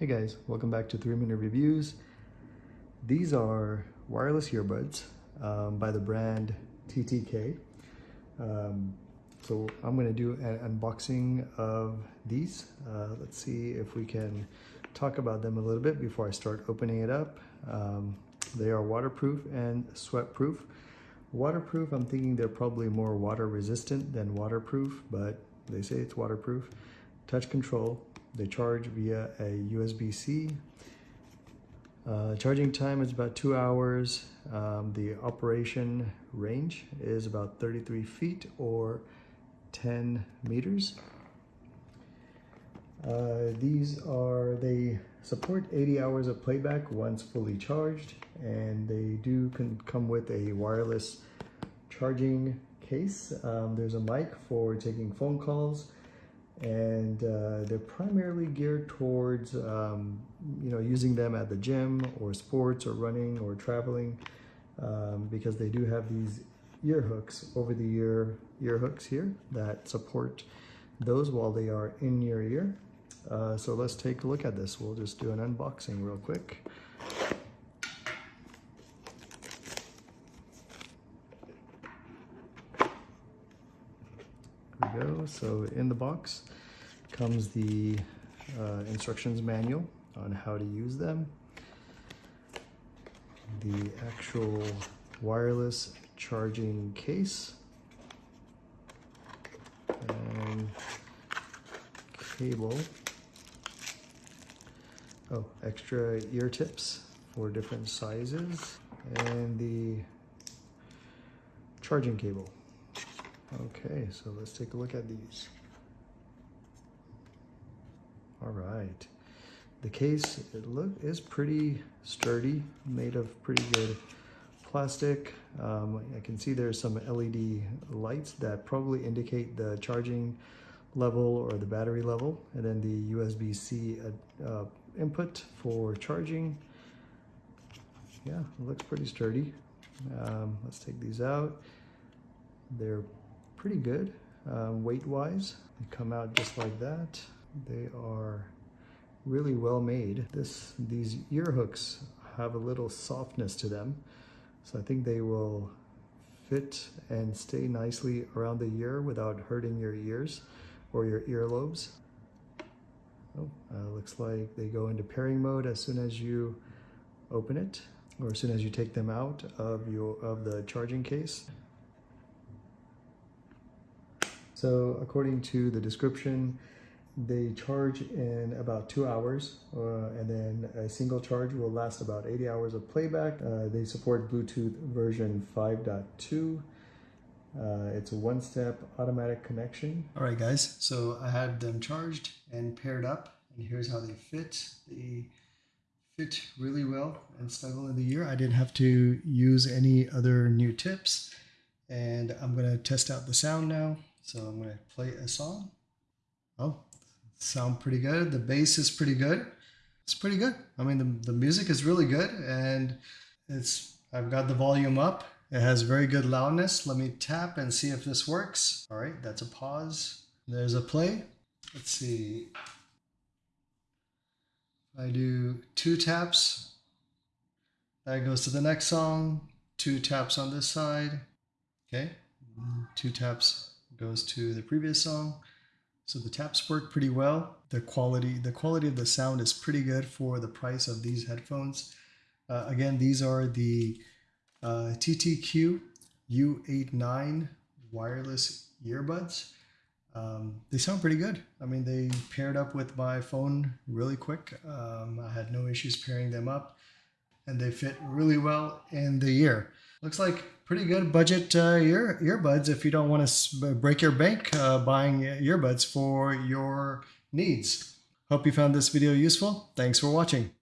Hey guys, welcome back to 3 Minute Reviews. These are wireless earbuds um, by the brand TTK. Um, so I'm going to do an unboxing of these. Uh, let's see if we can talk about them a little bit before I start opening it up. Um, they are waterproof and sweat proof. Waterproof, I'm thinking they're probably more water resistant than waterproof, but they say it's waterproof. Touch control, they charge via a USB-C. Uh, charging time is about two hours. Um, the operation range is about 33 feet or 10 meters. Uh, these are, they support 80 hours of playback once fully charged and they do can come with a wireless charging case. Um, there's a mic for taking phone calls and uh, they're primarily geared towards um, you know using them at the gym or sports or running or traveling um, because they do have these ear hooks over the ear ear hooks here that support those while they are in your ear. Uh, so let's take a look at this. We'll just do an unboxing real quick go. So in the box comes the uh, instructions manual on how to use them. The actual wireless charging case. And cable. Oh, extra ear tips for different sizes. And the charging cable. Okay, so let's take a look at these. All right. The case, it look is pretty sturdy, made of pretty good plastic. Um, I can see there's some LED lights that probably indicate the charging level or the battery level, and then the USB-C uh, uh, input for charging. Yeah, it looks pretty sturdy. Um, let's take these out. They're pretty good um, weight-wise. They come out just like that. They are really well made. This These ear hooks have a little softness to them. So I think they will fit and stay nicely around the ear without hurting your ears or your earlobes. Oh, uh, looks like they go into pairing mode as soon as you open it or as soon as you take them out of your of the charging case. So according to the description, they charge in about two hours uh, and then a single charge will last about 80 hours of playback. Uh, they support Bluetooth version 5.2. Uh, it's a one-step automatic connection. All right, guys, so I had them charged and paired up, and here's how they fit. They fit really well and snuggle in the ear. I didn't have to use any other new tips, and I'm gonna test out the sound now. So I'm going to play a song. Oh, sound pretty good. The bass is pretty good. It's pretty good. I mean, the, the music is really good and it's, I've got the volume up. It has very good loudness. Let me tap and see if this works. All right, that's a pause. There's a play. Let's see. I do two taps. That goes to the next song. Two taps on this side. Okay. Two taps goes to the previous song. So the taps work pretty well. The quality, the quality of the sound is pretty good for the price of these headphones. Uh, again, these are the uh, TTQ U89 wireless earbuds. Um, they sound pretty good. I mean, they paired up with my phone really quick. Um, I had no issues pairing them up and they fit really well in the ear. Looks like pretty good budget uh, ear earbuds if you don't want to break your bank uh, buying earbuds for your needs. Hope you found this video useful. Thanks for watching.